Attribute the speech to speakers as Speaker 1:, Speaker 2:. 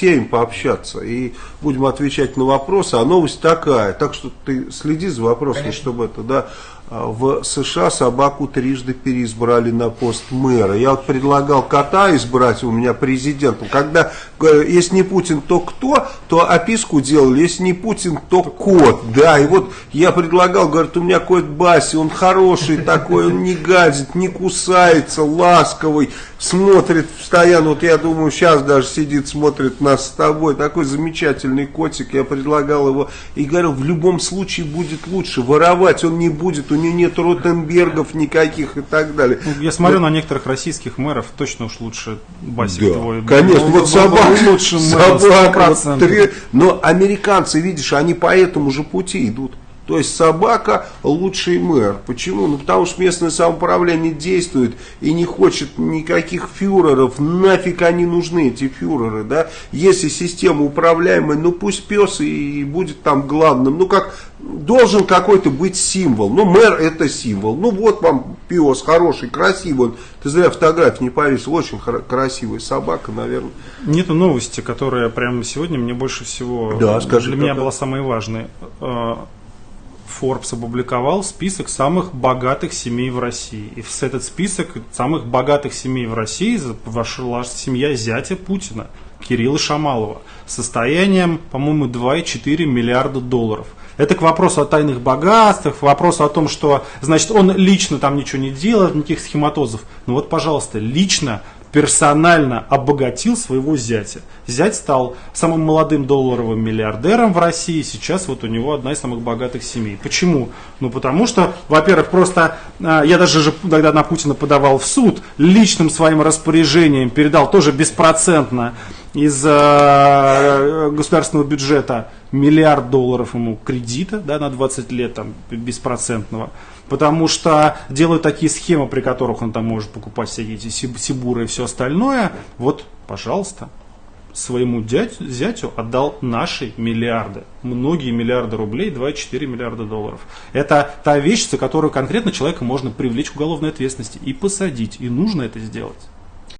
Speaker 1: Алексеем пообщаться и будем отвечать на вопросы. А новость такая, так что ты следи за вопросом, Конечно. чтобы это, да. В США собаку трижды переизбрали на пост мэра. Я вот предлагал кота избрать у меня президентом. Когда, э, если не Путин, то кто? То описку делали, если не Путин, то кот. Да, и вот я предлагал, говорит, у меня кот Баси, он хороший такой, он не гадит, не кусается, ласковый, смотрит постоянно. Вот я думаю, сейчас даже сидит, смотрит нас с тобой. Такой замечательный котик. Я предлагал его и говорил, в любом случае будет лучше. Воровать он не будет, у него нет Ротенбергов никаких и так далее.
Speaker 2: Ну, я смотрю вот. на некоторых российских мэров, точно уж лучше Басик
Speaker 1: да, твой. Конечно, вот собака, лучше собака, вот, но американцы, видишь, они по этому же пути идут. То есть собака лучший мэр. Почему? Ну потому что местное самоуправление действует и не хочет никаких фюреров. Нафиг они нужны, эти фюреры, да? Если система управляемая, ну пусть пес и будет там главным. Ну как, должен какой-то быть символ. Ну мэр это символ. Ну вот вам пес хороший, красивый. Ты зря фотографии не повесил. Очень красивая собака, наверное.
Speaker 2: Нету новости, которая прямо сегодня мне больше всего да, скажи, для меня была самой важной а, Forbes опубликовал список самых богатых семей в России. И в этот список самых богатых семей в России вошла семья зятя Путина, Кирилла Шамалова, состоянием, по-моему, 2,4 миллиарда долларов. Это к вопросу о тайных богатствах, к вопросу о том, что, значит, он лично там ничего не делает, никаких схематозов. Ну вот, пожалуйста, лично персонально обогатил своего зятя. Зять стал самым молодым долларовым миллиардером в России, сейчас вот у него одна из самых богатых семей. Почему? Ну потому что, во-первых, просто а, я даже же тогда на Путина подавал в суд, личным своим распоряжением передал тоже беспроцентно из э, государственного бюджета миллиард долларов ему кредита да, на 20 лет там, беспроцентного потому что делают такие схемы, при которых он там может покупать всякие эти сибуры и все остальное. Вот, пожалуйста, своему дядь, зятю отдал наши миллиарды, многие миллиарды рублей, 2,4 миллиарда долларов. Это та вещь, за которую конкретно человека можно привлечь к уголовной ответственности и посадить, и нужно это сделать.